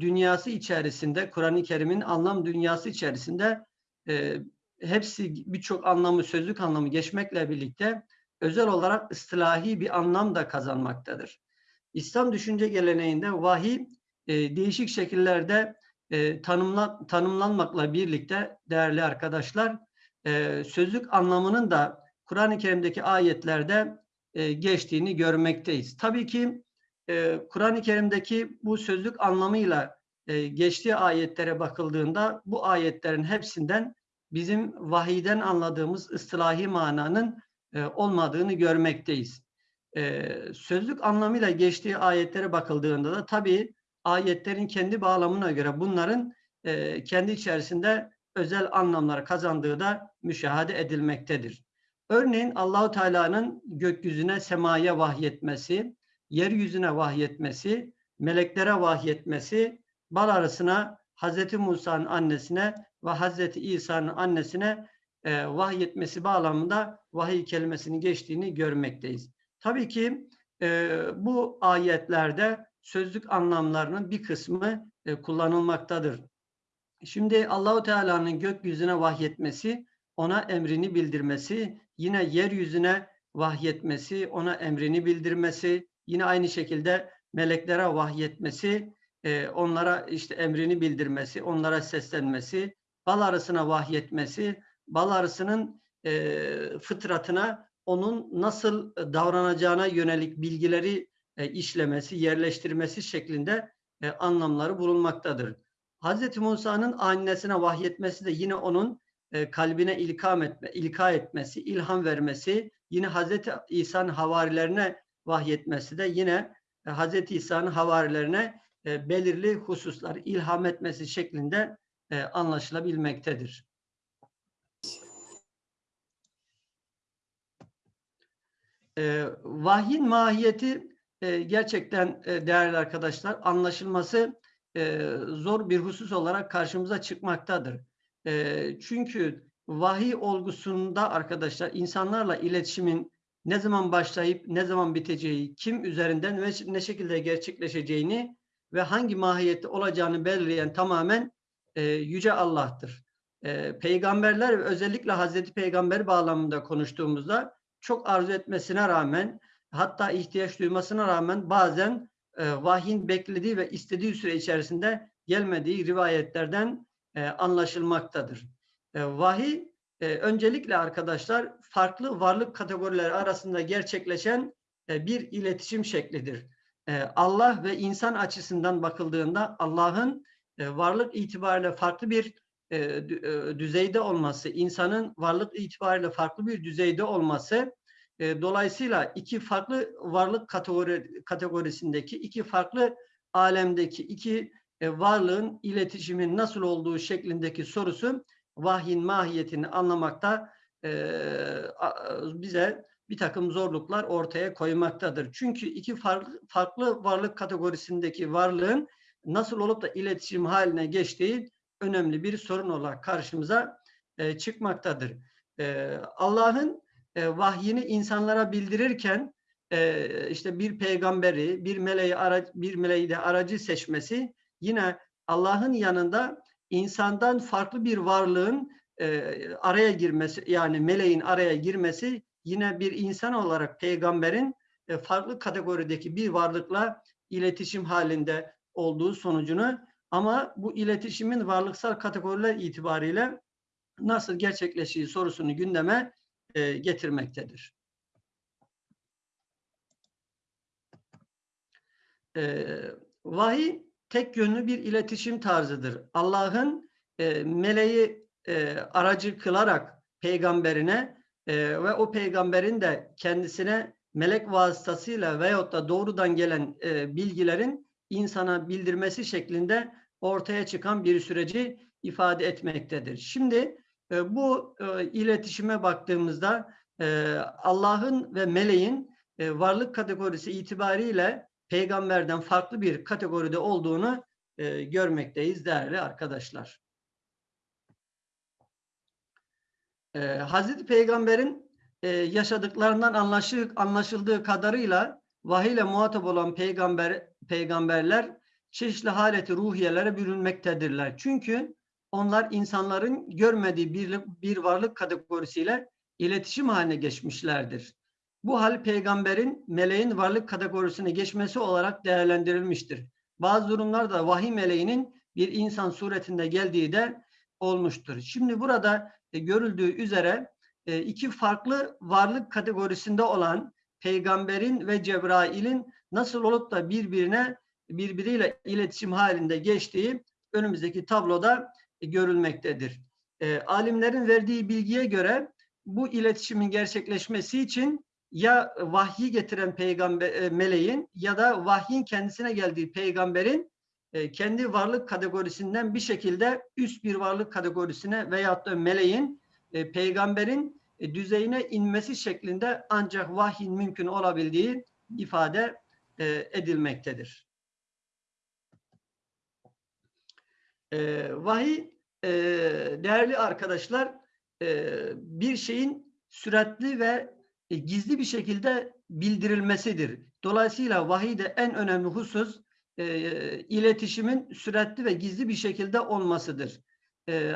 dünyası içerisinde, Kur'an-ı Kerim'in anlam dünyası içerisinde e, hepsi birçok anlamı, sözlük anlamı geçmekle birlikte özel olarak ıslahi bir anlam da kazanmaktadır. İslam düşünce geleneğinde vahiy e, değişik şekillerde e, tanımla, tanımlanmakla birlikte değerli arkadaşlar e, sözlük anlamının da Kur'an-ı Kerim'deki ayetlerde e, geçtiğini görmekteyiz. Tabii ki e, Kur'an-ı Kerim'deki bu sözlük anlamıyla e, geçtiği ayetlere bakıldığında bu ayetlerin hepsinden bizim vahiyden anladığımız ıslahi mananın e, olmadığını görmekteyiz. E, sözlük anlamıyla geçtiği ayetlere bakıldığında da tabii ayetlerin kendi bağlamına göre bunların e, kendi içerisinde özel anlamlar kazandığı da müşahede edilmektedir. Örneğin Allahu Teala'nın gökyüzüne semaya vahyetmesi, yeryüzüne vahyetmesi, meleklere vahyetmesi, bal arasına Hazreti Musa'nın annesine ve Hazreti İsa'nın annesine e, vahyetmesi bağlamında vahiy kelimesinin geçtiğini görmekteyiz. Tabii ki e, bu ayetlerde sözlük anlamlarının bir kısmı e, kullanılmaktadır. Şimdi Allahu Teala'nın gökyüzüne vahyetmesi, ona emrini bildirmesi, yine yeryüzüne vahyetmesi, ona emrini bildirmesi, yine aynı şekilde meleklere vahyetmesi, e, onlara işte emrini bildirmesi, onlara seslenmesi, bal arısına vahyetmesi, bal arısının e, fıtratına onun nasıl davranacağına yönelik bilgileri e, işlemesi, yerleştirmesi şeklinde e, anlamları bulunmaktadır. Hz. Musa'nın annesine vahyetmesi de yine onun e, kalbine ilkam etme, ilka etmesi, ilham vermesi, yine Hz. İsa'nın havarilerine vahyetmesi de yine e, Hz. İsa'nın havarilerine e, belirli hususlar ilham etmesi şeklinde e, anlaşılabilmektedir. E, vahyin mahiyeti e, gerçekten değerli arkadaşlar anlaşılması zor bir husus olarak karşımıza çıkmaktadır. Çünkü vahiy olgusunda arkadaşlar insanlarla iletişimin ne zaman başlayıp ne zaman biteceği, kim üzerinden ve ne şekilde gerçekleşeceğini ve hangi mahiyette olacağını belirleyen tamamen e, Yüce Allah'tır. E, peygamberler özellikle Hazreti Peygamber bağlamında konuştuğumuzda çok arzu etmesine rağmen hatta ihtiyaç duymasına rağmen bazen e, vahyin beklediği ve istediği süre içerisinde gelmediği rivayetlerden e, anlaşılmaktadır. E, vahiy e, öncelikle arkadaşlar farklı varlık kategorileri arasında gerçekleşen e, bir iletişim şeklidir. E, Allah ve insan açısından bakıldığında Allah'ın e, varlık itibariyle farklı bir düzeyde olması, insanın varlık itibariyle farklı bir düzeyde olması dolayısıyla iki farklı varlık kategori, kategorisindeki iki farklı alemdeki iki varlığın iletişimin nasıl olduğu şeklindeki sorusu vahyin mahiyetini anlamakta bize bir takım zorluklar ortaya koymaktadır. Çünkü iki farklı, farklı varlık kategorisindeki varlığın nasıl olup da iletişim haline geçtiği önemli bir sorun olarak karşımıza e, çıkmaktadır. E, Allah'ın e, vahyini insanlara bildirirken e, işte bir peygamberi, bir meleği ara, bir meleği de aracı seçmesi yine Allah'ın yanında insandan farklı bir varlığın e, araya girmesi yani meleğin araya girmesi yine bir insan olarak peygamberin e, farklı kategorideki bir varlıkla iletişim halinde olduğu sonucunu ama bu iletişimin varlıksal kategoriler itibariyle nasıl gerçekleştiği sorusunu gündeme e, getirmektedir. E, vahiy tek yönlü bir iletişim tarzıdır. Allah'ın e, meleği e, aracı kılarak peygamberine e, ve o peygamberin de kendisine melek vasıtasıyla veyahut da doğrudan gelen e, bilgilerin insana bildirmesi şeklinde ortaya çıkan bir süreci ifade etmektedir. Şimdi e, bu e, iletişime baktığımızda e, Allah'ın ve meleğin e, varlık kategorisi itibariyle peygamberden farklı bir kategoride olduğunu e, görmekteyiz değerli arkadaşlar. E, Hazreti Peygamber'in e, yaşadıklarından anlaşıldığı, anlaşıldığı kadarıyla vahiy ile muhatap olan peygamber peygamberler çeşitli haleti ruhiyelere bürünmektedirler. Çünkü onlar insanların görmediği bir, bir varlık kategorisiyle iletişim haline geçmişlerdir. Bu hal peygamberin meleğin varlık kategorisine geçmesi olarak değerlendirilmiştir. Bazı durumlarda vahiy meleğinin bir insan suretinde geldiği de olmuştur. Şimdi burada e, görüldüğü üzere e, iki farklı varlık kategorisinde olan peygamberin ve Cebrail'in nasıl olup da birbirine birbiriyle iletişim halinde geçtiği önümüzdeki tabloda e, görülmektedir. Alimlerin verdiği bilgiye göre bu iletişimin gerçekleşmesi için ya vahyi getiren peygamber meleğin ya da vahyin kendisine geldiği peygamberin kendi varlık kategorisinden bir şekilde üst bir varlık kategorisine veyahut da meleğin e, peygamberin e, düzeyine inmesi şeklinde ancak vahyin mümkün olabildiği ifade e, edilmektedir. E, vahiy e, değerli arkadaşlar e, bir şeyin süratli ve e, gizli bir şekilde bildirilmesidir. Dolayısıyla vahiyde en önemli husus e, iletişimin süratli ve gizli bir şekilde olmasıdır. E,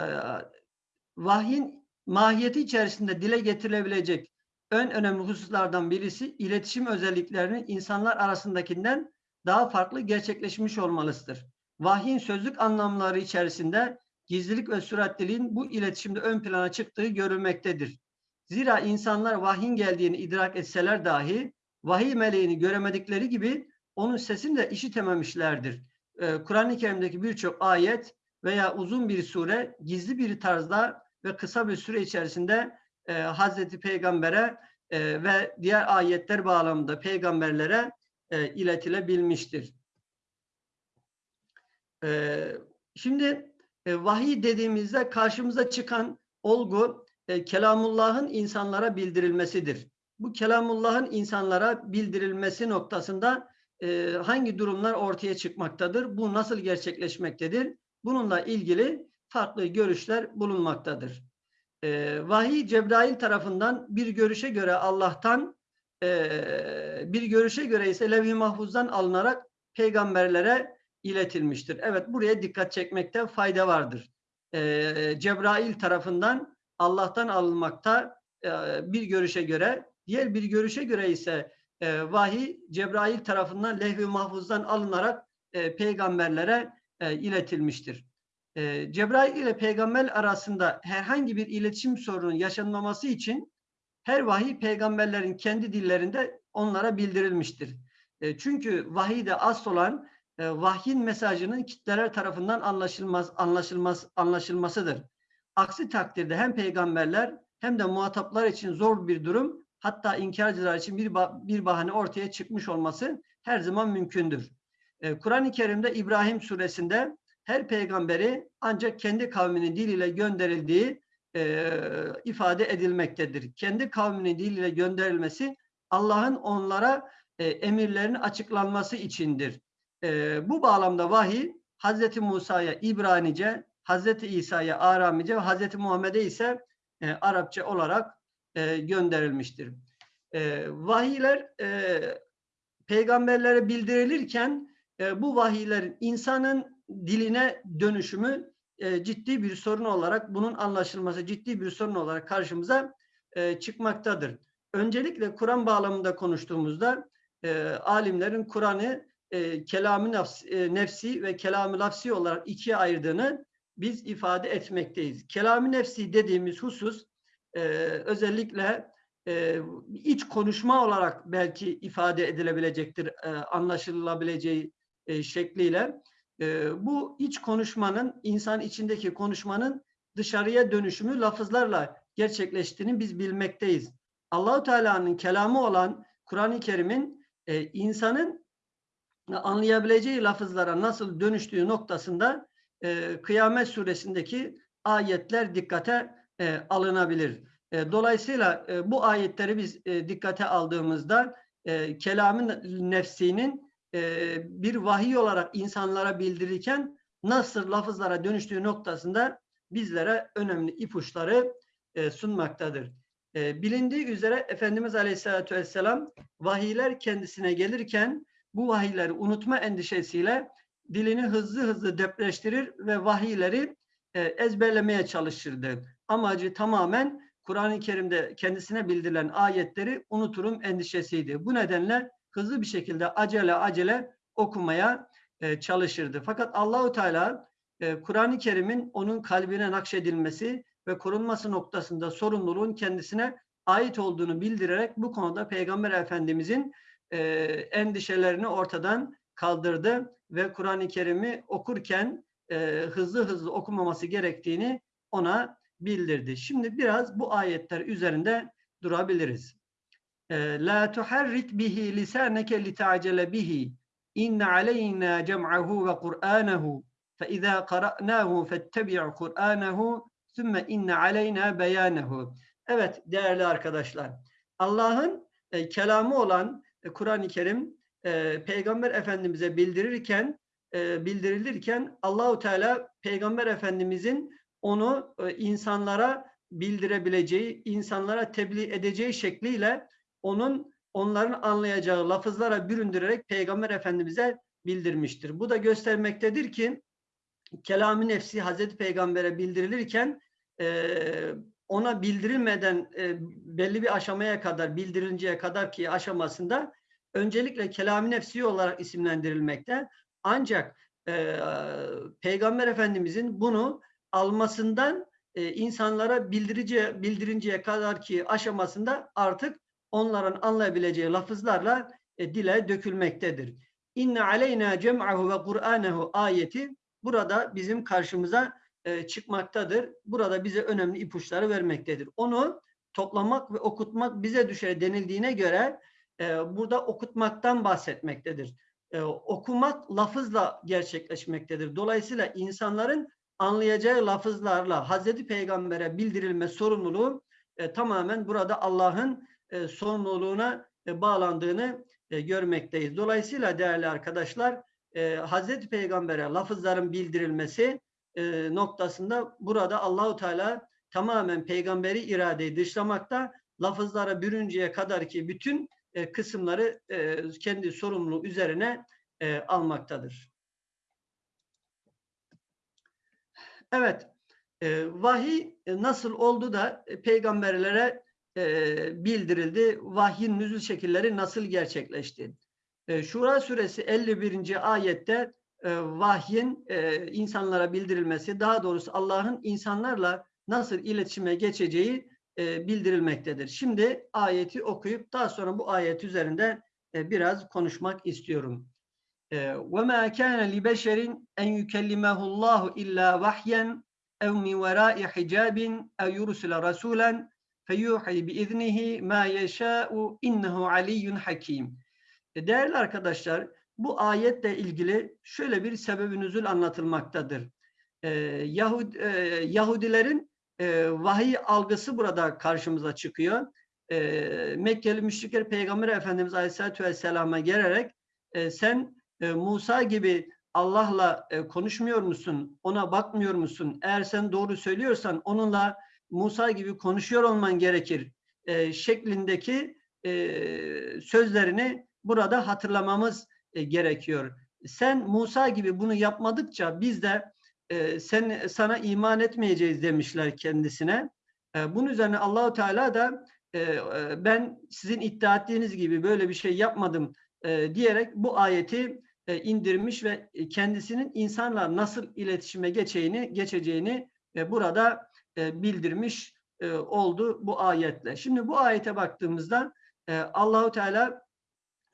vahyin mahiyeti içerisinde dile getirilebilecek en önemli hususlardan birisi iletişim özelliklerinin insanlar arasındakinden daha farklı gerçekleşmiş olmalısıdır. Vahyin sözlük anlamları içerisinde gizlilik ve süratliliğin bu iletişimde ön plana çıktığı görülmektedir. Zira insanlar vahyin geldiğini idrak etseler dahi vahiy meleğini göremedikleri gibi onun sesini de işitememişlerdir. Ee, Kur'an-ı Kerim'deki birçok ayet veya uzun bir sure gizli bir tarzda ve kısa bir süre içerisinde e, Hazreti Peygamber'e e, ve diğer ayetler bağlamında peygamberlere e, iletilebilmiştir. E, şimdi e, vahiy dediğimizde karşımıza çıkan olgu e, Kelamullah'ın insanlara bildirilmesidir. Bu Kelamullah'ın insanlara bildirilmesi noktasında e, hangi durumlar ortaya çıkmaktadır? Bu nasıl gerçekleşmektedir? Bununla ilgili farklı görüşler bulunmaktadır. E, vahiy Cebrail tarafından bir görüşe göre Allah'tan e, bir görüşe göre ise levh-i mahfuzdan alınarak peygamberlere iletilmiştir. Evet buraya dikkat çekmekte fayda vardır. E, Cebrail tarafından Allah'tan alınmakta e, bir görüşe göre, diğer bir görüşe göre ise e, vahiy Cebrail tarafından lehvi mahfuzdan alınarak e, peygamberlere e, iletilmiştir. E, Cebrail ile peygamber arasında herhangi bir iletişim sorunu yaşanmaması için her vahiy peygamberlerin kendi dillerinde onlara bildirilmiştir. E, çünkü vahiyde asıl olan e, vahyin mesajının kitleler tarafından anlaşılmaz, anlaşılmaz, anlaşılmasıdır. Aksi takdirde hem peygamberler hem de muhataplar için zor bir durum hatta inkarcılar için bir, bir bahane ortaya çıkmış olması her zaman mümkündür. Ee, Kur'an-ı Kerim'de İbrahim suresinde her peygamberi ancak kendi kavminin diliyle gönderildiği e, ifade edilmektedir. Kendi kavminin diliyle gönderilmesi Allah'ın onlara e, emirlerinin açıklanması içindir. E, bu bağlamda vahiy Hazreti Musa'ya İbranice, Hazreti İsa'ya Aramice ve Hazreti Muhammed'e ise e, Arapça olarak e, gönderilmiştir. E, vahiyler e, peygamberlere bildirilirken e, bu vahiylerin insanın diline dönüşümü e, ciddi bir sorun olarak bunun anlaşılması ciddi bir sorun olarak karşımıza e, çıkmaktadır. Öncelikle Kur'an bağlamında konuştuğumuzda e, alimlerin Kur'an'ı e, kelamı nefsi, e, nefsi ve kelamı lafsi olarak ikiye ayırdığını biz ifade etmekteyiz. Kelamı nefsi dediğimiz husus e, özellikle e, iç konuşma olarak belki ifade edilebilecektir e, anlaşılabileceği e, şekliyle. E, bu iç konuşmanın insan içindeki konuşmanın dışarıya dönüşümü lafızlarla gerçekleştiğini biz bilmekteyiz. Allahu Teala'nın kelamı olan Kur'an-ı Kerim'in e, insanın anlayabileceği lafızlara nasıl dönüştüğü noktasında e, Kıyamet suresindeki ayetler dikkate e, alınabilir. E, dolayısıyla e, bu ayetleri biz e, dikkate aldığımızda e, kelamın nefsinin e, bir vahiy olarak insanlara bildirirken nasıl lafızlara dönüştüğü noktasında bizlere önemli ipuçları e, sunmaktadır. E, bilindiği üzere Efendimiz Aleyhisselatü Vesselam vahiyler kendisine gelirken bu vahiyleri unutma endişesiyle dilini hızlı hızlı depreştirir ve vahiyleri ezberlemeye çalışırdı. Amacı tamamen Kur'an-ı Kerim'de kendisine bildirilen ayetleri unuturum endişesiydi. Bu nedenle hızlı bir şekilde acele acele okumaya e, çalışırdı. Fakat Allahu Teala e, Kur'an-ı Kerim'in onun kalbine nakşedilmesi ve korunması noktasında sorumluluğun kendisine ait olduğunu bildirerek bu konuda Peygamber Efendimizin e, endişelerini ortadan kaldırdı ve Kur'an-ı Kerim'i okurken e, hızlı hızlı okumaması gerektiğini ona bildirdi. Şimdi biraz bu ayetler üzerinde durabiliriz. E, La tuharrik bihi lisaneke lita'cele bihi inne aleyna cem'ahu ve Kur'anehu fe izâ qara'nâhu fettebi' Kur'anehu sümme inne aleyna beyanehu. Evet değerli arkadaşlar. Allah'ın e, kelamı olan e, Kur'an-ı Kerim e, Peygamber Efendimiz'e bildirirken e, bildirilirken Allahu Teala Peygamber Efendimiz'in onu e, insanlara bildirebileceği, insanlara tebliğ edeceği şekliyle onun onların anlayacağı lafızlara büründürerek Peygamber Efendimiz'e bildirmiştir. Bu da göstermektedir ki kelam-ı nefsi Hazreti Peygamber'e bildirilirken e, ona bildirilmeden e, belli bir aşamaya kadar bildirinceye kadar ki aşamasında öncelikle kelam-ı nefsi olarak isimlendirilmekte. Ancak e, Peygamber Efendimizin bunu almasından e, insanlara bildirice, bildirinceye kadar ki aşamasında artık onların anlayabileceği lafızlarla e, dile dökülmektedir. İnne aleyna cem'ahu ve Kur'anehu ayeti burada bizim karşımıza e, çıkmaktadır. Burada bize önemli ipuçları vermektedir. Onu toplamak ve okutmak bize düşer denildiğine göre e, burada okutmaktan bahsetmektedir. E, okumak lafızla gerçekleşmektedir. Dolayısıyla insanların anlayacağı lafızlarla Hazreti Peygamber'e bildirilme sorumluluğu e, tamamen burada Allah'ın e, sorumluluğuna e, bağlandığını e, görmekteyiz. Dolayısıyla değerli arkadaşlar e, Hazreti Peygamber'e lafızların bildirilmesi e, noktasında burada Allahu Teala tamamen peygamberi iradeyi dışlamakta lafızlara bürünceye kadar ki bütün e, kısımları e, kendi sorumluluğu üzerine e, almaktadır. Evet, vahiy nasıl oldu da peygamberlere bildirildi? Vahyin nüzul şekilleri nasıl gerçekleşti? Şura suresi 51. ayette e, vahyin insanlara bildirilmesi, daha doğrusu Allah'ın insanlarla nasıl iletişime geçeceği e, bildirilmektedir. Şimdi ayeti okuyup daha sonra bu ayet üzerinde e, biraz konuşmak istiyorum. وَمَا كَانَ لِبَشَرٍ اَنْ يُكَلِّمَهُ اللّٰهُ اِلَّا وَحْيًا اَوْ مِنْ وَرَاءِ حِجَابٍ اَوْ يُرْسِلَ رَسُولًا فَيُوحِي بِإِذْنِهِ مَا يَشَاءُ اِنَّهُ عَلِيٌّ حَكِيمٌ Değerli arkadaşlar, bu ayetle ilgili şöyle bir sebebi nüzul anlatılmaktadır. Ee, Yahud, e, Yahudilerin e, vahiy algısı burada karşımıza çıkıyor. E, Mekkeli müşrikler Peygamber Efendimiz Aleyhisselatü Vesselam'a gelerek e, sen e, Musa gibi Allah'la e, konuşmuyor musun? Ona bakmıyor musun? Eğer sen doğru söylüyorsan onunla Musa gibi konuşuyor olman gerekir e, şeklindeki e, sözlerini burada hatırlamamız e, gerekiyor. Sen Musa gibi bunu yapmadıkça biz de e, sen sana iman etmeyeceğiz demişler kendisine. E, bunun üzerine Allahu Teala da e, ben sizin iddia ettiğiniz gibi böyle bir şey yapmadım e, diyerek bu ayeti e, indirmiş ve kendisinin insanlar nasıl iletişime geçeceğini geçeceğini e, burada e, bildirmiş e, oldu bu ayetle. Şimdi bu ayete baktığımızda e, Allahu Teala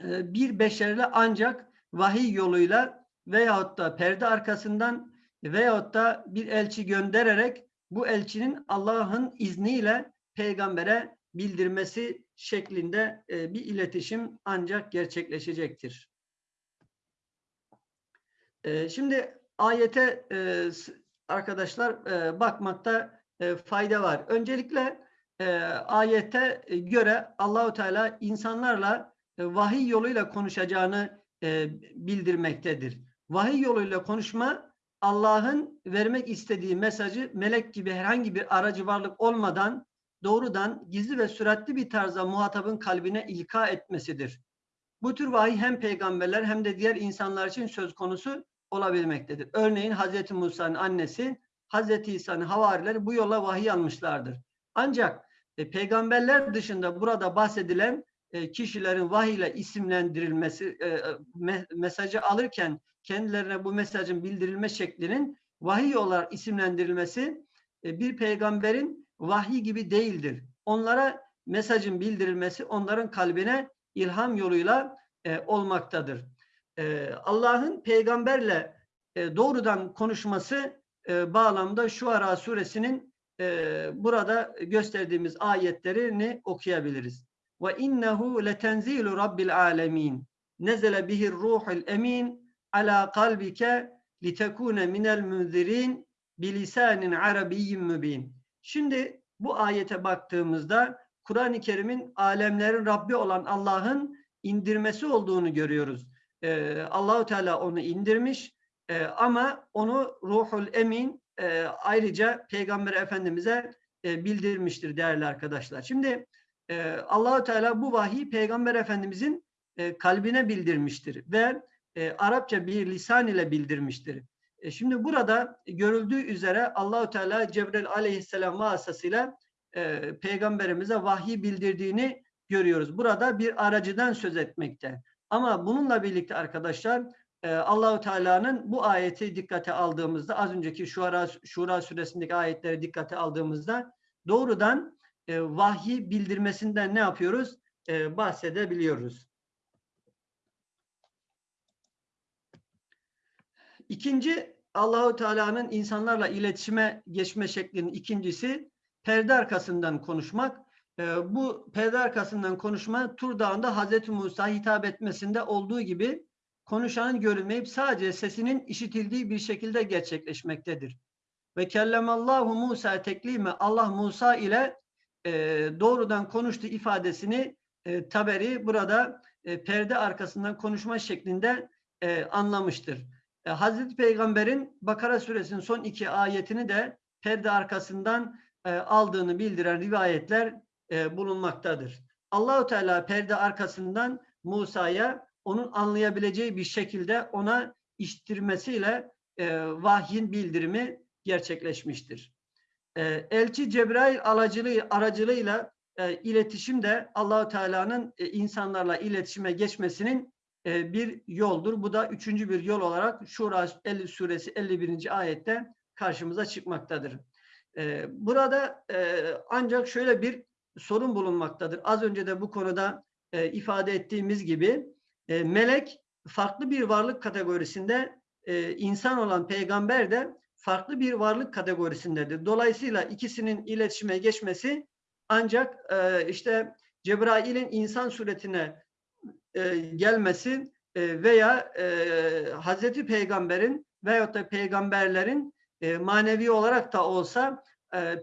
e, bir beşerle ancak vahiy yoluyla veyahut da perde arkasından veyahut da bir elçi göndererek bu elçinin Allah'ın izniyle peygambere bildirmesi şeklinde e, bir iletişim ancak gerçekleşecektir. E, şimdi ayete e, arkadaşlar bakmakta fayda var. Öncelikle ayete göre Allahu Teala insanlarla vahiy yoluyla konuşacağını bildirmektedir. Vahiy yoluyla konuşma Allah'ın vermek istediği mesajı melek gibi herhangi bir aracı varlık olmadan doğrudan gizli ve süratli bir tarzda muhatabın kalbine ilka etmesidir. Bu tür vahiy hem peygamberler hem de diğer insanlar için söz konusu olabilmektedir. Örneğin Hazreti Musa'nın annesi, Hazreti İsa'nın havarileri bu yola vahiy almışlardır. Ancak e, peygamberler dışında burada bahsedilen e, kişilerin vahiy ile isimlendirilmesi, e, me, mesajı alırken kendilerine bu mesajın bildirilme şeklinin vahiy olarak isimlendirilmesi e, bir peygamberin vahiy gibi değildir. Onlara mesajın bildirilmesi onların kalbine ilham yoluyla e, olmaktadır. E, Allah'ın peygamberle doğrudan konuşması bağlamda şu ara suresinin burada gösterdiğimiz ayetlerini okuyabiliriz. Ve innehu letenzilu rabbil alemin. Nezele bihir ruhul emin ala kalbike litekune minel munzirin bilisanin arabiyyin mübin. Şimdi bu ayete baktığımızda Kur'an-ı Kerim'in alemlerin Rabbi olan Allah'ın indirmesi olduğunu görüyoruz. Ee, Allahu Teala onu indirmiş e, ama onu Ruhul Emin e, ayrıca Peygamber Efendimiz'e e, bildirmiştir değerli arkadaşlar. Şimdi e, Allahu Teala bu vahiy Peygamber Efendimiz'in e, kalbine bildirmiştir ve e, Arapça bir lisan ile bildirmiştir. E, şimdi burada görüldüğü üzere Allahu Teala Cebrail Aleyhisselam vasıtasıyla e, peygamberimize vahiy bildirdiğini görüyoruz. Burada bir aracıdan söz etmekte. Ama bununla birlikte arkadaşlar e, Allahu Teala'nın bu ayeti dikkate aldığımızda az önceki Şura, Şura suresindeki ayetleri dikkate aldığımızda doğrudan e, vahyi bildirmesinden ne yapıyoruz? E, bahsedebiliyoruz. İkinci Allahu Teala'nın insanlarla iletişime geçme şeklinin ikincisi perde arkasından konuşmak. E, bu perde arkasından konuşma Tur Dağı'nda Hazreti Musa hitap etmesinde olduğu gibi konuşanın görünmeyip sadece sesinin işitildiği bir şekilde gerçekleşmektedir. Ve kellemallahu Musa teklime Allah Musa ile e, doğrudan konuştu ifadesini e, Taberi burada e, perde arkasından konuşma şeklinde e, anlamıştır. E, Hazreti Peygamber'in Bakara suresinin son iki ayetini de perde arkasından e, aldığını bildiren rivayetler e, bulunmaktadır. Allahu Teala perde arkasından Musa'ya onun anlayabileceği bir şekilde ona iştirmesiyle e, vahyin bildirimi gerçekleşmiştir. Elçi Cebrail aracılığı, aracılığıyla e, iletişim de Allahu Teala'nın insanlarla iletişime geçmesinin bir yoldur. Bu da üçüncü bir yol olarak Şura 50 suresi 51. ayette karşımıza çıkmaktadır. E, burada e, ancak şöyle bir sorun bulunmaktadır. Az önce de bu konuda e, ifade ettiğimiz gibi e, melek farklı bir varlık kategorisinde e, insan olan peygamber de farklı bir varlık kategorisindedir. Dolayısıyla ikisinin iletişime geçmesi ancak e, işte Cebrail'in insan suretine e, gelmesi e, veya e, Hazreti Peygamber'in veyahut da peygamberlerin e, manevi olarak da olsa e,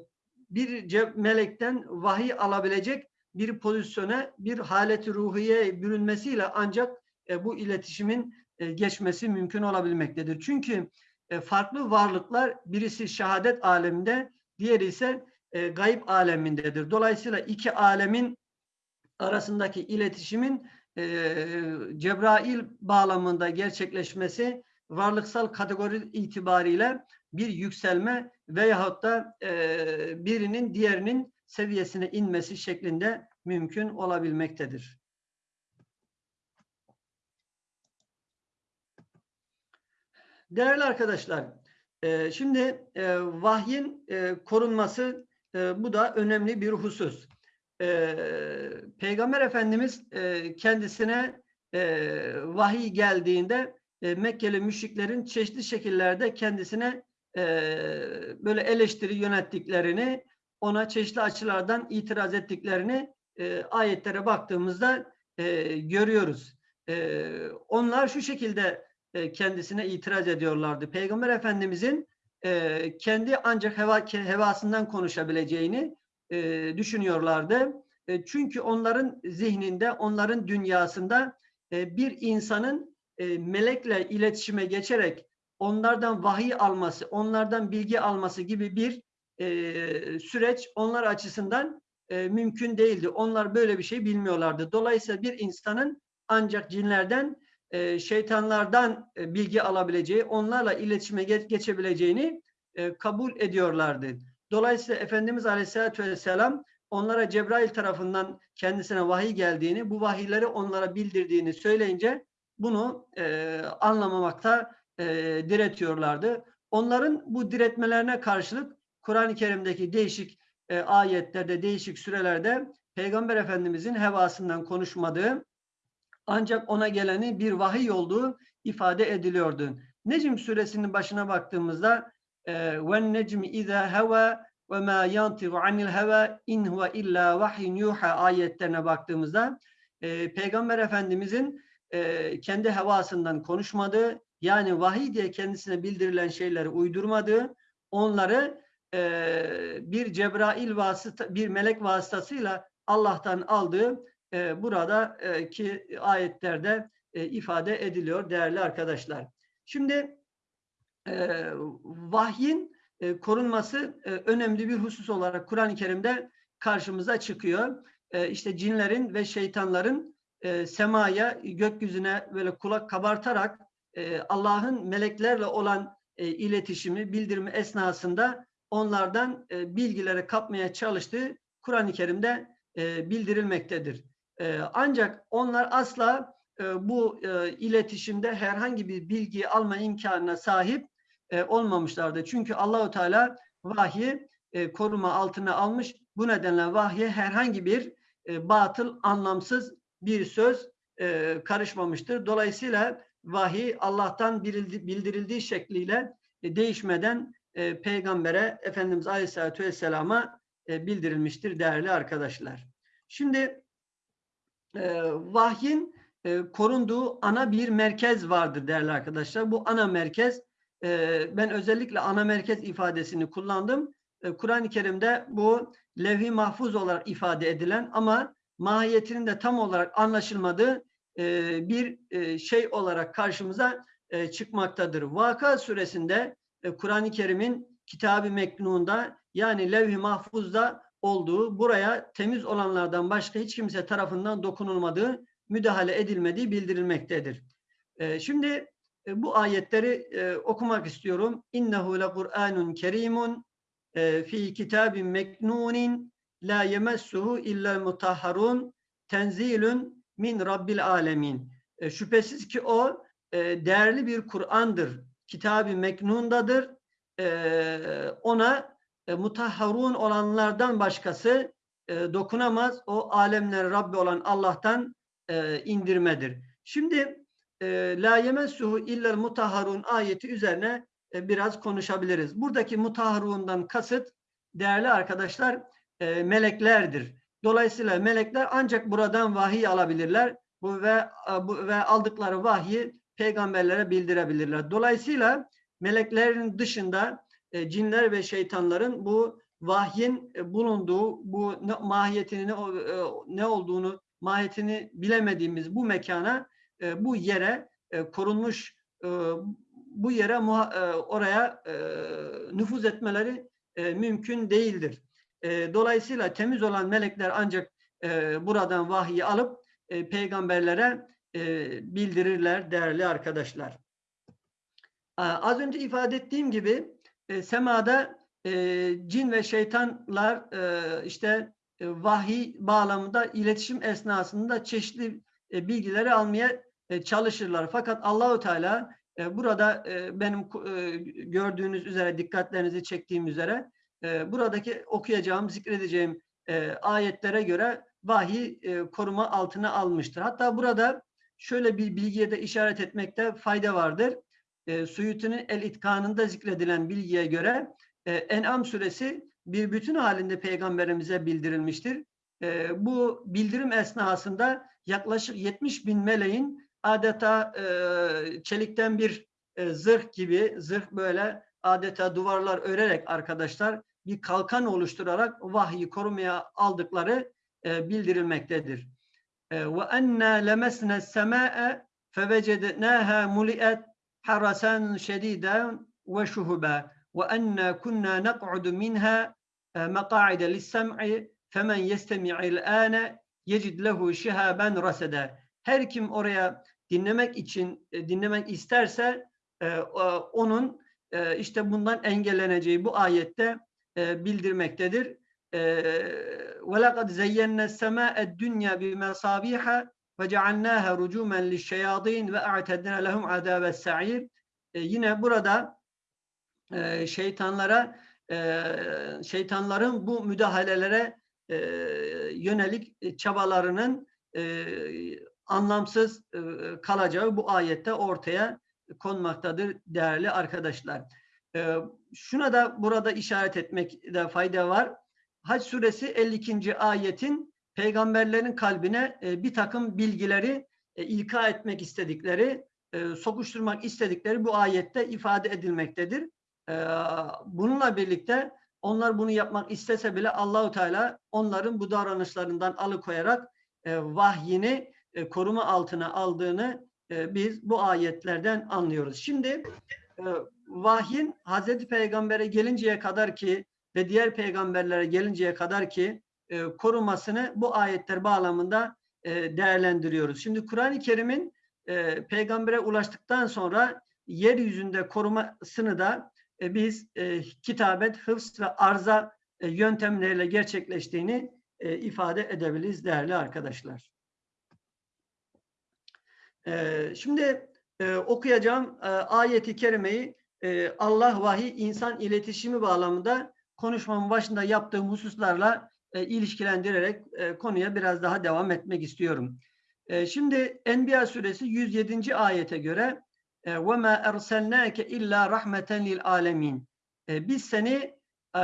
bir melekten vahiy alabilecek bir pozisyona, bir haleti ruhiye bürünmesiyle ancak e, bu iletişimin e, geçmesi mümkün olabilmektedir. Çünkü e, farklı varlıklar birisi şehadet aleminde, diğeri ise e, gayb alemindedir. Dolayısıyla iki alemin arasındaki iletişimin e, Cebrail bağlamında gerçekleşmesi varlıksal kategori itibariyle bir yükselme veyahut da e, birinin diğerinin seviyesine inmesi şeklinde mümkün olabilmektedir. Değerli arkadaşlar, e, şimdi e, vahyin e, korunması bu da önemli bir husus. E, Peygamber Efendimiz e, kendisine e, vahiy geldiğinde e, Mekkeli müşriklerin çeşitli şekillerde kendisine e, böyle eleştiri yönettiklerini, ona çeşitli açılardan itiraz ettiklerini e, ayetlere baktığımızda e, görüyoruz. E, onlar şu şekilde e, kendisine itiraz ediyorlardı. Peygamber Efendimizin e, kendi ancak heva, hevasından konuşabileceğini e, düşünüyorlardı. E, çünkü onların zihninde, onların dünyasında e, bir insanın e, melekle iletişime geçerek onlardan vahiy alması, onlardan bilgi alması gibi bir e, süreç onlar açısından e, mümkün değildi. Onlar böyle bir şey bilmiyorlardı. Dolayısıyla bir insanın ancak cinlerden e, şeytanlardan e, bilgi alabileceği, onlarla iletişime ge- geçebileceğini e, kabul ediyorlardı. Dolayısıyla Efendimiz Aleyhisselatü Vesselam onlara Cebrail tarafından kendisine vahiy geldiğini, bu vahiyleri onlara bildirdiğini söyleyince bunu e, anlamamakta e, diretiyorlardı. Onların bu diretmelerine karşılık Kur'an-ı Kerim'deki değişik e, ayetlerde, değişik sürelerde Peygamber Efendimizin hevasından konuşmadığı ancak ona geleni bir vahiy olduğu ifade ediliyordu. Necm suresinin başına baktığımızda ve necmi iza hava ve ma yantiqu anil hava in huve illa vahyun yuha ayetlerine baktığımızda e, Peygamber Efendimizin e, kendi hevasından konuşmadığı yani vahiy diye kendisine bildirilen şeyleri uydurmadığı onları e, bir Cebrail vasıta bir melek vasıtasıyla Allah'tan aldığı e, burada e, ayetlerde e, ifade ediliyor değerli arkadaşlar. Şimdi vahyin e, korunması e, önemli bir husus olarak Kur'an-ı Kerim'de karşımıza çıkıyor. E, işte cinlerin ve şeytanların e, semaya, gökyüzüne böyle kulak kabartarak e, Allah'ın meleklerle olan e, iletişimi, bildirimi esnasında onlardan e, bilgileri kapmaya çalıştığı Kur'an-ı Kerim'de e, bildirilmektedir. E, ancak onlar asla e, bu e, iletişimde herhangi bir bilgi alma imkanına sahip e, olmamışlardı. Çünkü Allahu Teala vahyi e, koruma altına almış. Bu nedenle vahye herhangi bir e, batıl, anlamsız bir söz karışmamıştır. Dolayısıyla vahiy Allah'tan bildirildi, bildirildiği şekliyle değişmeden peygambere Efendimiz Aleyhisselatü Vesselam'a bildirilmiştir değerli arkadaşlar. Şimdi e, vahyin korunduğu ana bir merkez vardır değerli arkadaşlar. Bu ana merkez e, ben özellikle ana merkez ifadesini kullandım. E, Kur'an-ı Kerim'de bu levh-i mahfuz olarak ifade edilen ama mahiyetinin de tam olarak anlaşılmadığı e, bir e, şey olarak karşımıza e, çıkmaktadır. Vaka suresinde Kur'an-ı Kerim'in kitabı meknunda yani levh-i mahfuzda olduğu, buraya temiz olanlardan başka hiç kimse tarafından dokunulmadığı, müdahale edilmediği bildirilmektedir. E, şimdi bu ayetleri e, okumak istiyorum. İnnehu le Kur'anun kerimun e, fi kitabin meknunin la yemessuhu illa mutahharun tenzilun min rabbil alemin. E, şüphesiz ki o e, değerli bir Kur'an'dır. Kitab-ı meknundadır. E, ona e, mutahharun olanlardan başkası e, dokunamaz. O alemler Rabbi olan Allah'tan e, indirmedir. Şimdi e, la yemessuhu illel mutahharun ayeti üzerine e, biraz konuşabiliriz. Buradaki mutahharundan kasıt değerli arkadaşlar e, meleklerdir. Dolayısıyla melekler ancak buradan vahiy alabilirler. Bu ve bu ve aldıkları vahyi peygamberlere bildirebilirler. Dolayısıyla meleklerin dışında e, cinler ve şeytanların bu vahyin e, bulunduğu, bu ne, mahiyetini ne, e, ne olduğunu, mahiyetini bilemediğimiz bu mekana, e, bu yere e, korunmuş, e, bu yere e, oraya e, nüfuz etmeleri e, mümkün değildir. E, dolayısıyla temiz olan melekler ancak e, buradan vahyi alıp e, peygamberlere e, bildirirler değerli arkadaşlar. Az önce ifade ettiğim gibi e, semada e, cin ve şeytanlar e, işte e, vahiy bağlamında iletişim esnasında çeşitli e, bilgileri almaya e, çalışırlar. Fakat Allahu Teala e, burada e, benim gördüğünüz üzere dikkatlerinizi çektiğim üzere buradaki okuyacağım, zikredeceğim ayetlere göre vahiy koruma altına almıştır. Hatta burada şöyle bir bilgiye de işaret etmekte fayda vardır e, El İtkanı'nda zikredilen bilgiye göre En'am suresi bir bütün halinde peygamberimize bildirilmiştir. Bu bildirim esnasında yaklaşık 70 bin meleğin adeta e, çelikten bir e, zırh gibi, zırh böyle adeta duvarlar örerek arkadaşlar bir kalkan oluşturarak vahyi korumaya aldıkları e, bildirilmektedir. E, ve enna lemesne sema'e fevecednaha muli'et harasan şediden ve şuhuba ve enna kunna nak'udu minha e, maqa'ide lissem'i femen yestemi'il âne yecid lehu şihaben rasede. Her kim oraya dinlemek için e, dinlemek isterse e, o- onun e, işte bundan engelleneceği bu ayette e, bildirmektedir. E, وَلَقَدْ زَيَّنَّا السَّمَاءَ الدُّنْيَا بِمَصَابِيحَ وَجَعَلْنَاهَا رُجُومًا لِلشَّيَاطِينَ وَاَعْتَدْنَا لَهُمْ عَذَابَ السَّعِيرِ E, Yine burada e, şeytanlara e, şeytanların bu müdahalelere e, yönelik e, çabalarının e, anlamsız e, kalacağı bu ayette ortaya konmaktadır değerli arkadaşlar. E, şuna da burada işaret etmekte fayda var. Hac suresi 52. ayetin peygamberlerin kalbine e, bir takım bilgileri ilka etmek istedikleri, sokuşturmak istedikleri bu ayette ifade edilmektedir. Bununla birlikte onlar bunu yapmak istese bile Allahu Teala onların bu davranışlarından alıkoyarak vahyini e, koruma altına aldığını e, biz bu ayetlerden anlıyoruz. Şimdi e, vahyin Hazreti Peygamber'e gelinceye kadar ki ve diğer peygamberlere gelinceye kadar ki e, korumasını bu ayetler bağlamında değerlendiriyoruz. Şimdi Kur'an-ı Kerim'in peygambere ulaştıktan sonra yeryüzünde korumasını da biz kitabet, hıfz ve arza e, yöntemleriyle gerçekleştiğini ifade edebiliriz değerli arkadaşlar. E, şimdi e, okuyacağım e, ayeti kerimeyi e, Allah vahiy insan iletişimi bağlamında konuşmamın başında yaptığım hususlarla e, ilişkilendirerek e, konuya biraz daha devam etmek istiyorum. E, şimdi Enbiya suresi 107. ayete göre وَمَا اَرْسَلْنَاكَ اِلَّا رَحْمَةً لِلْعَالَمِينَ Biz seni e,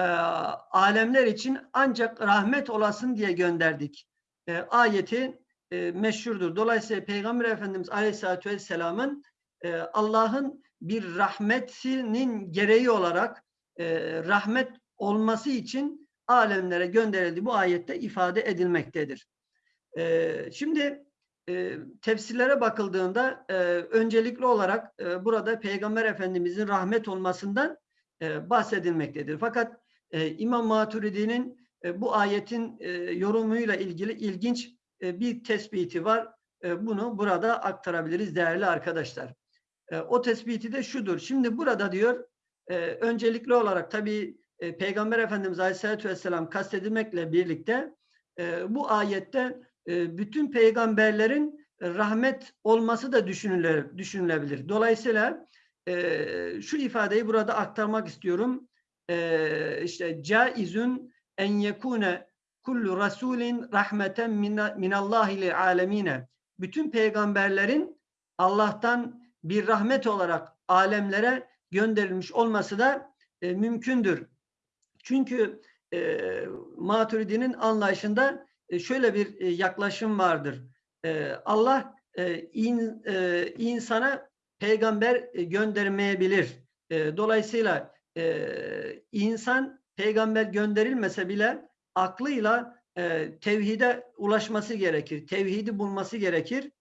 alemler için ancak rahmet olasın diye gönderdik. E, ayeti e, meşhurdur. Dolayısıyla Peygamber Efendimiz Aleyhisselatü Vesselam'ın e, Allah'ın bir rahmetinin gereği olarak e, rahmet olması için alemlere gönderildi. Bu ayette ifade edilmektedir. E, şimdi e, tefsirlere bakıldığında e, öncelikli olarak e, burada Peygamber Efendimizin rahmet olmasından e, bahsedilmektedir. Fakat e, İmam Maturidi'nin e, bu ayetin e, yorumuyla ilgili ilginç bir tespiti var. E, bunu burada aktarabiliriz değerli arkadaşlar. E, o tespiti de şudur. Şimdi burada diyor e, öncelikli olarak tabii e, Peygamber Efendimiz Aleyhisselatü Vesselam kastedilmekle birlikte e, bu ayette e, bütün peygamberlerin rahmet olması da düşünüle, düşünülebilir. Dolayısıyla e, şu ifadeyi burada aktarmak istiyorum. E, işte caizun en yekune kullu rasulin rahmeten minallahi li alemine. Bütün peygamberlerin Allah'tan bir rahmet olarak alemlere gönderilmiş olması da e, mümkündür. Çünkü e, Maturidi'nin anlayışında e, şöyle bir e, yaklaşım vardır. E, Allah in, insana peygamber göndermeyebilir. Dolayısıyla insan peygamber gönderilmese bile aklıyla tevhide ulaşması gerekir. Tevhidi bulması gerekir.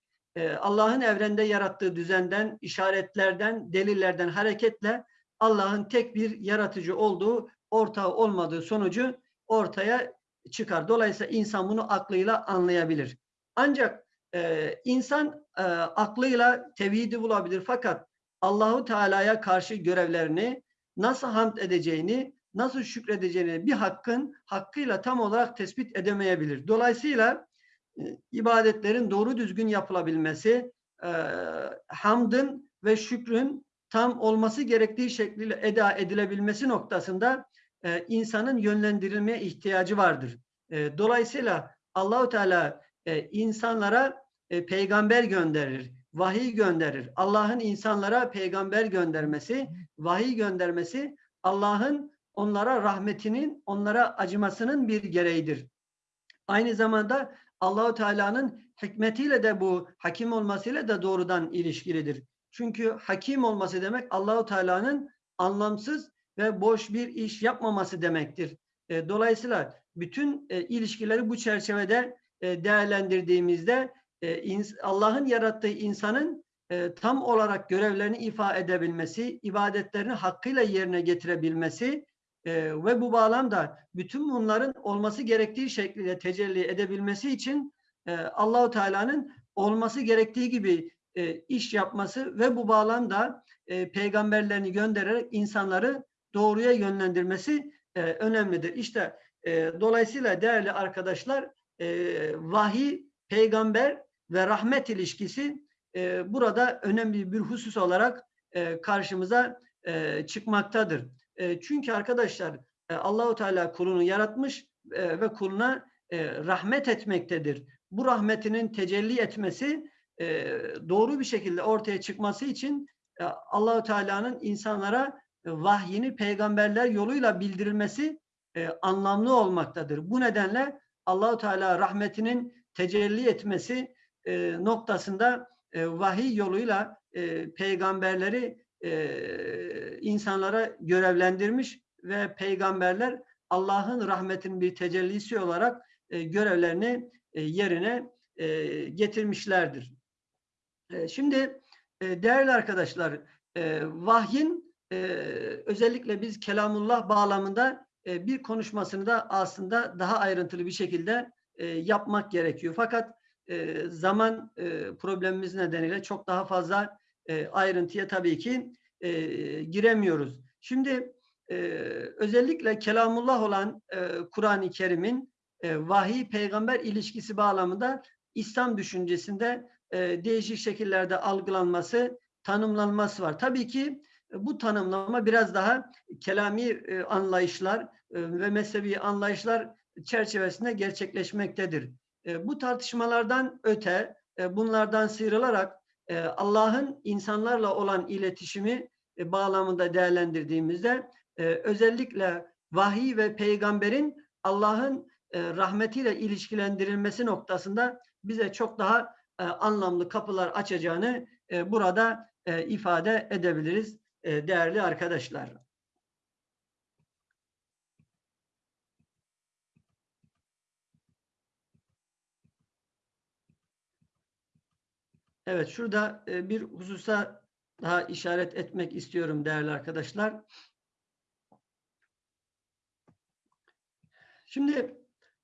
Allah'ın evrende yarattığı düzenden, işaretlerden, delillerden hareketle Allah'ın tek bir yaratıcı olduğu, ortağı olmadığı sonucu ortaya çıkar. Dolayısıyla insan bunu aklıyla anlayabilir. Ancak e, insan e, aklıyla tevhidi bulabilir fakat Allahu Teala'ya karşı görevlerini nasıl hamd edeceğini, nasıl şükredeceğini bir hakkın hakkıyla tam olarak tespit edemeyebilir. Dolayısıyla e, ibadetlerin doğru düzgün yapılabilmesi, e, hamdın ve şükrün tam olması gerektiği şekliyle eda edilebilmesi noktasında e, insanın yönlendirilmeye ihtiyacı vardır. Dolayısıyla Allahu Teala insanlara peygamber gönderir, vahiy gönderir. Allah'ın insanlara peygamber göndermesi, vahiy göndermesi Allah'ın onlara rahmetinin, onlara acımasının bir gereğidir. Aynı zamanda Allahu Teala'nın hikmetiyle de bu hakim olmasıyla da doğrudan ilişkilidir. Çünkü hakim olması demek Allahu Teala'nın anlamsız ve boş bir iş yapmaması demektir. E, dolayısıyla bütün e, ilişkileri bu çerçevede e, değerlendirdiğimizde Allah'ın yarattığı insanın tam olarak görevlerini ifa edebilmesi, ibadetlerini hakkıyla yerine getirebilmesi e, ve bu bağlamda bütün bunların olması gerektiği şekilde tecelli edebilmesi için e, Allahu Teala'nın olması gerektiği gibi e, iş yapması ve bu bağlamda e, peygamberlerini göndererek insanları doğruya yönlendirmesi e, önemlidir. İşte e, dolayısıyla değerli arkadaşlar e, vahiy, peygamber ve rahmet ilişkisi e, burada önemli bir husus olarak e, karşımıza e, çıkmaktadır. E, çünkü arkadaşlar e, Allahu Teala kulunu yaratmış e, ve kuluna e, rahmet etmektedir. Bu rahmetinin tecelli etmesi e, doğru bir şekilde ortaya çıkması için e, Allahu Teala'nın insanlara e, vahyini peygamberler yoluyla bildirilmesi e, anlamlı olmaktadır. Bu nedenle Allahu Teala rahmetinin tecelli etmesi e, noktasında e, vahiy yoluyla e, peygamberleri e, insanlara görevlendirmiş ve peygamberler Allah'ın rahmetinin bir tecellisi olarak e, görevlerini e, yerine e, getirmişlerdir. Şimdi değerli arkadaşlar e, vahyin özellikle biz kelamullah bağlamında bir konuşmasını da aslında daha ayrıntılı bir şekilde yapmak gerekiyor. Fakat zaman problemimiz nedeniyle çok daha fazla e, ayrıntıya tabii ki e, giremiyoruz. Şimdi e, özellikle kelamullah olan e, Kur'an-ı Kerim'in e, vahiy peygamber ilişkisi bağlamında İslam düşüncesinde e, değişik şekillerde algılanması, tanımlanması var. Tabii ki e, bu tanımlama biraz daha kelami e, anlayışlar e, ve mezhebi anlayışlar çerçevesinde gerçekleşmektedir. Bu tartışmalardan öte, bunlardan sıyrılarak Allah'ın insanlarla olan iletişimi e, bağlamında değerlendirdiğimizde özellikle vahiy ve peygamberin Allah'ın rahmetiyle ilişkilendirilmesi noktasında bize çok daha anlamlı kapılar açacağını burada ifade edebiliriz değerli arkadaşlar. Evet şurada e, bir hususa daha işaret etmek istiyorum değerli arkadaşlar. Şimdi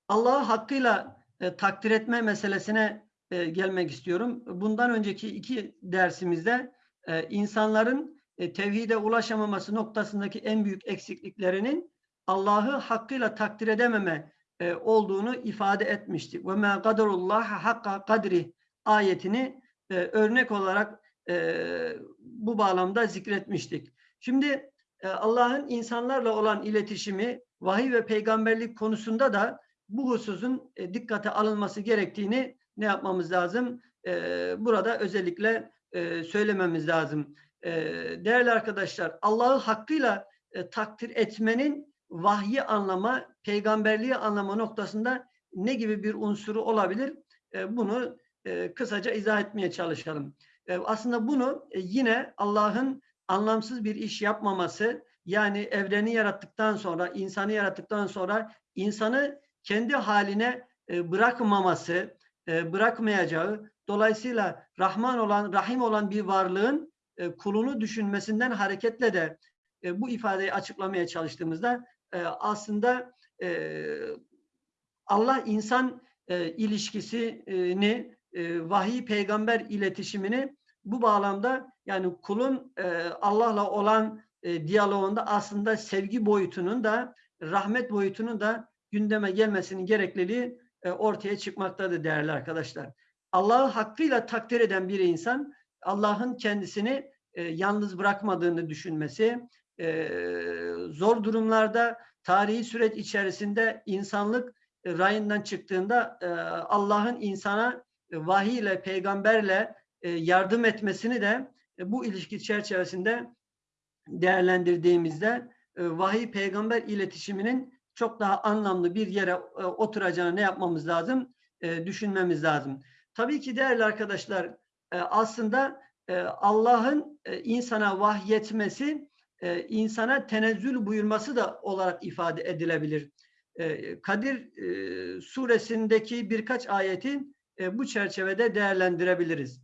Allah'ı hakkıyla e, takdir etme meselesine e, gelmek istiyorum. Bundan önceki iki dersimizde e, insanların e, tevhide ulaşamaması noktasındaki en büyük eksikliklerinin Allah'ı hakkıyla takdir edememe e, olduğunu ifade etmiştik. Ve ma kaderullah hakka kadri ayetini e, örnek olarak e, bu bağlamda zikretmiştik. Şimdi e, Allah'ın insanlarla olan iletişimi vahiy ve peygamberlik konusunda da bu hususun e, dikkate alınması gerektiğini ne yapmamız lazım? E, burada özellikle e, söylememiz lazım. E, değerli arkadaşlar, Allah'ı hakkıyla e, takdir etmenin vahyi anlama, peygamberliği anlama noktasında ne gibi bir unsuru olabilir? E, bunu e, kısaca izah etmeye çalışalım. E, aslında bunu e, yine Allah'ın anlamsız bir iş yapmaması, yani evreni yarattıktan sonra, insanı yarattıktan sonra insanı kendi haline e, bırakmaması, e, bırakmayacağı, dolayısıyla Rahman olan, Rahim olan bir varlığın e, kulunu düşünmesinden hareketle de e, bu ifadeyi açıklamaya çalıştığımızda e, aslında e, Allah insan e, ilişkisini, e, vahiy peygamber iletişimini bu bağlamda yani kulun e, Allah'la olan e, diyaloğunda aslında sevgi boyutunun da rahmet boyutunun da gündeme gelmesinin gerekliliği e, ortaya çıkmaktadır değerli arkadaşlar. Allah'ı hakkıyla takdir eden bir insan Allah'ın kendisini yalnız bırakmadığını düşünmesi, zor durumlarda tarihi süreç içerisinde insanlık rayından çıktığında Allah'ın insana vahiy ile peygamberle e, yardım etmesini de e, bu ilişki çerçevesinde değerlendirdiğimizde vahiy peygamber iletişiminin çok daha anlamlı bir yere oturacağını ne yapmamız lazım? Düşünmemiz lazım. Tabii ki değerli arkadaşlar aslında Allah'ın insana vahyetmesi insana tenezzül buyurması da olarak ifade edilebilir. Kadir suresindeki birkaç ayetin bu çerçevede değerlendirebiliriz.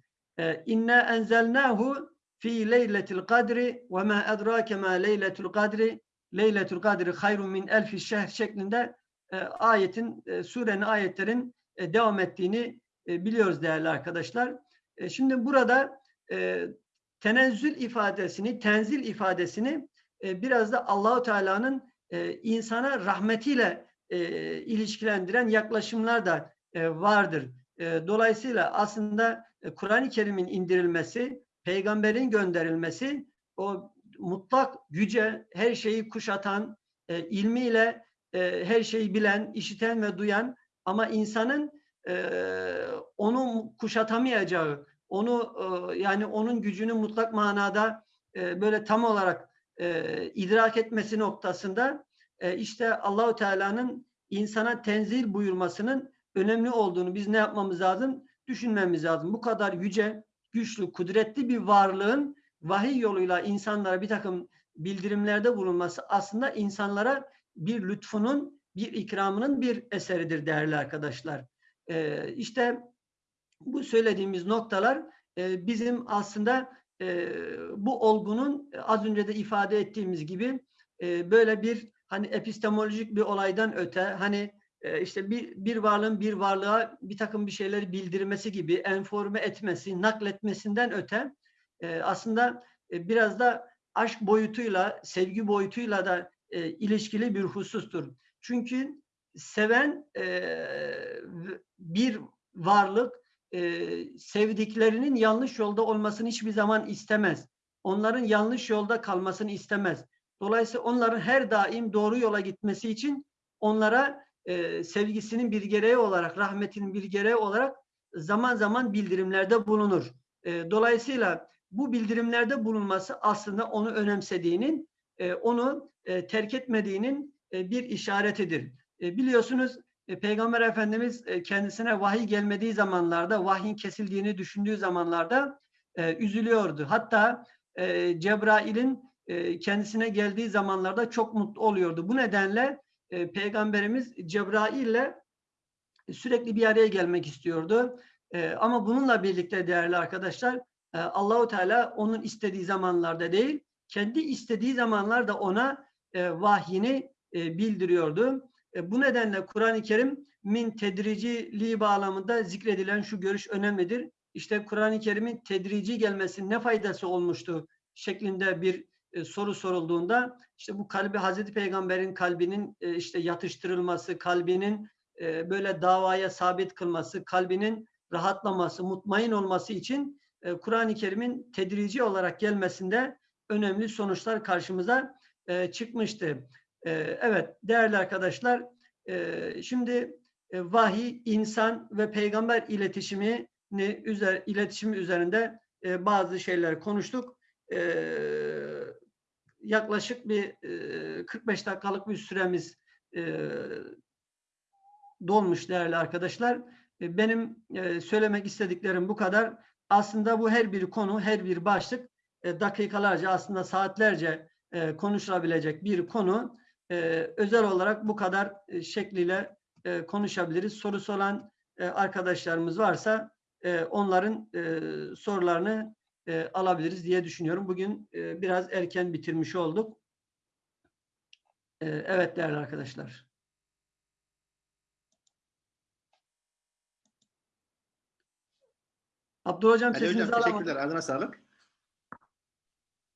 İnna enzelnahu fi leyletil kadri ve ma edrake ma leyletul kadri leyletul kadri hayrun min elfi şehr şeklinde e, ayetin, e, surenin ayetlerin e, devam ettiğini e, biliyoruz değerli arkadaşlar. E, şimdi burada e, tenezzül ifadesini, tenzil ifadesini e, biraz da Allahu Teala'nın e, insana rahmetiyle e, ilişkilendiren yaklaşımlar da e, vardır. Dolayısıyla aslında Kur'an-ı Kerim'in indirilmesi, peygamberin gönderilmesi o mutlak güce, her şeyi kuşatan, ilmiyle her şeyi bilen, işiten ve duyan ama insanın onu kuşatamayacağı, onu yani onun gücünü mutlak manada böyle tam olarak idrak etmesi noktasında işte Allahu Teala'nın insana tenzil buyurmasının önemli olduğunu biz ne yapmamız lazım? Düşünmemiz lazım. Bu kadar yüce, güçlü, kudretli bir varlığın vahiy yoluyla insanlara bir takım bildirimlerde bulunması aslında insanlara bir lütfunun, bir ikramının bir eseridir değerli arkadaşlar. Ee, işte bu söylediğimiz noktalar e, bizim aslında e, bu olgunun az önce de ifade ettiğimiz gibi e, böyle bir hani epistemolojik bir olaydan öte hani e, işte bir, bir varlığın bir varlığa bir takım bir şeyleri bildirmesi gibi enforme etmesi, nakletmesinden öte e, aslında e, biraz da aşk boyutuyla, sevgi boyutuyla da e, ilişkili bir husustur. Çünkü seven e, bir varlık e, sevdiklerinin yanlış yolda olmasını hiçbir zaman istemez. Onların yanlış yolda kalmasını istemez. Dolayısıyla onların her daim doğru yola gitmesi için onlara e, sevgisinin bir gereği olarak, rahmetinin bir gereği olarak zaman zaman bildirimlerde bulunur. E, dolayısıyla bu bildirimlerde bulunması aslında onu önemsediğinin, e, onu e, terk etmediğinin e, bir işaretidir. E, biliyorsunuz e, Peygamber Efendimiz e, kendisine vahiy gelmediği zamanlarda, vahyin kesildiğini düşündüğü zamanlarda e, üzülüyordu. Hatta e, Cebrail'in e, kendisine geldiği zamanlarda çok mutlu oluyordu. Bu nedenle e, Peygamberimiz Cebrail ile sürekli bir araya gelmek istiyordu. E, ama bununla birlikte değerli arkadaşlar e, Allahu Teala onun istediği zamanlarda değil, kendi istediği zamanlarda ona e, vahyini e, bildiriyordu. E, bu nedenle Kur'an-ı Kerim min tedriciliği bağlamında zikredilen şu görüş önemlidir. İşte Kur'an-ı Kerim'in tedrici gelmesinin ne faydası olmuştu şeklinde bir e, soru sorulduğunda işte bu kalbi Hazreti Peygamber'in kalbinin e, işte yatıştırılması, kalbinin e, böyle davaya sabit kılması, kalbinin rahatlaması, mutmain olması için e, Kur'an-ı Kerim'in tedrici olarak gelmesinde önemli sonuçlar karşımıza e, çıkmıştı. E, evet değerli arkadaşlar e, şimdi e, vahiy, insan ve peygamber iletişimi üzer, iletişimi üzerinde e, bazı şeyler konuştuk. E, yaklaşık bir e, 45 dakikalık bir süremiz dolmuş değerli arkadaşlar. E, benim e, söylemek istediklerim bu kadar. Aslında bu her bir konu, her bir başlık e, dakikalarca aslında saatlerce e, konuşulabilecek bir konu. Özel olarak bu kadar şekliyle konuşabiliriz. Sorusu olan arkadaşlarımız varsa onların sorularını e, alabiliriz diye düşünüyorum. Bugün e, biraz erken bitirmiş olduk. E, evet değerli arkadaşlar. Abdullah Hocam Ali sesinizi hocam alamadım. teşekkürler. Ağzına sağlık.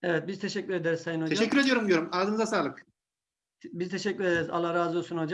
Evet biz teşekkür ederiz Sayın Hocam. Teşekkür ediyorum diyorum. Ağzınıza sağlık. Biz teşekkür ederiz. Allah razı olsun hocam.